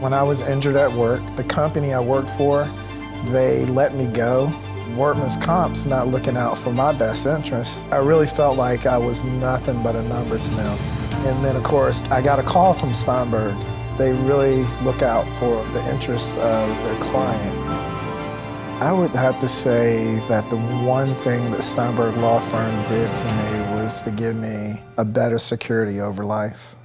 When I was injured at work, the company I worked for, they let me go. Workman's Comp's not looking out for my best interest. I really felt like I was nothing but a number to them. And then, of course, I got a call from Steinberg. They really look out for the interests of their client. I would have to say that the one thing that Steinberg Law Firm did for me was to give me a better security over life.